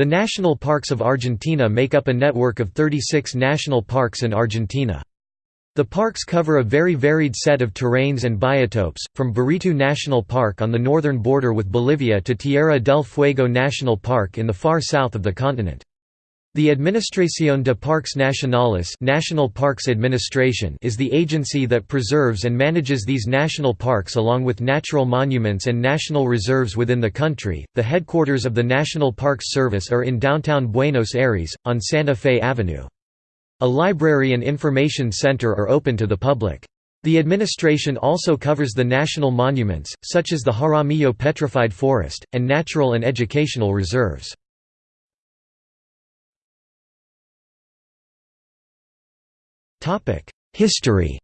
The national parks of Argentina make up a network of 36 national parks in Argentina. The parks cover a very varied set of terrains and biotopes, from Baritú National Park on the northern border with Bolivia to Tierra del Fuego National Park in the far south of the continent. The Administración de Parques Nacionales National Parks Administration is the agency that preserves and manages these national parks along with natural monuments and national reserves within the country. The headquarters of the National Parks Service are in downtown Buenos Aires, on Santa Fe Avenue. A library and information center are open to the public. The administration also covers the national monuments, such as the Jaramillo Petrified Forest, and natural and educational reserves. History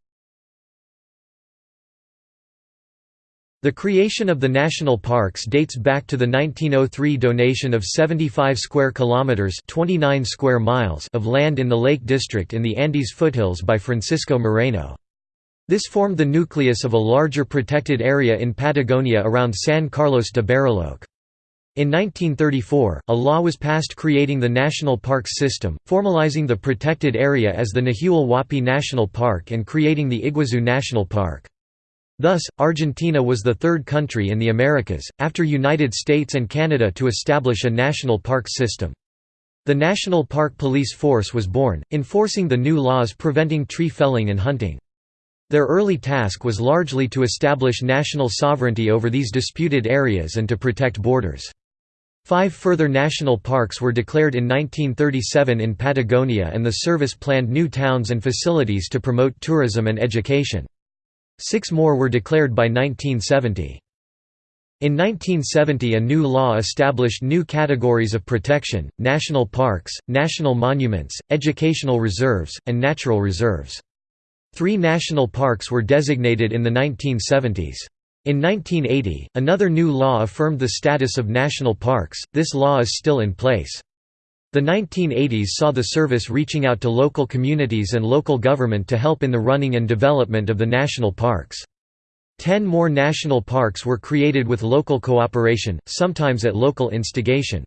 The creation of the national parks dates back to the 1903 donation of 75 square kilometers, 29 square miles of land in the Lake District in the Andes foothills by Francisco Moreno. This formed the nucleus of a larger protected area in Patagonia around San Carlos de Bariloche. In 1934, a law was passed creating the National Parks System, formalizing the protected area as the Nahuel Huapi National Park and creating the Iguazu National Park. Thus, Argentina was the third country in the Americas, after United States and Canada to establish a national parks system. The National Park Police Force was born, enforcing the new laws preventing tree felling and hunting. Their early task was largely to establish national sovereignty over these disputed areas and to protect borders. Five further national parks were declared in 1937 in Patagonia and the service planned new towns and facilities to promote tourism and education. Six more were declared by 1970. In 1970 a new law established new categories of protection, national parks, national monuments, educational reserves, and natural reserves. Three national parks were designated in the 1970s. In 1980, another new law affirmed the status of national parks, this law is still in place. The 1980s saw the service reaching out to local communities and local government to help in the running and development of the national parks. Ten more national parks were created with local cooperation, sometimes at local instigation.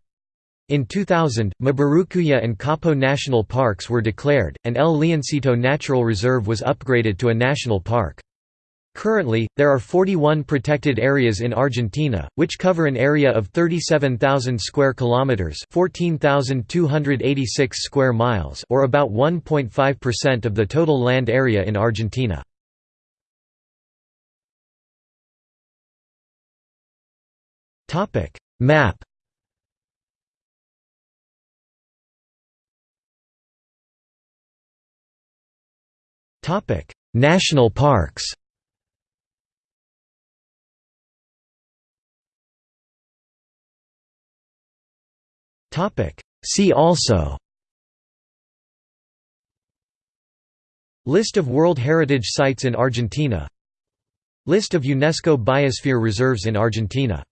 In 2000, Mburucuyá and Copo national parks were declared, and El Leoncito Natural Reserve was upgraded to a national park. Currently, there are 41 protected areas in Argentina, which cover an area of 37,000 square kilometers, 14,286 square miles, or about 1.5% of the total land area in Argentina. Topic Map Topic National parks See also. List of World Heritage Sites in Argentina. List of UNESCO Biosphere Reserves in Argentina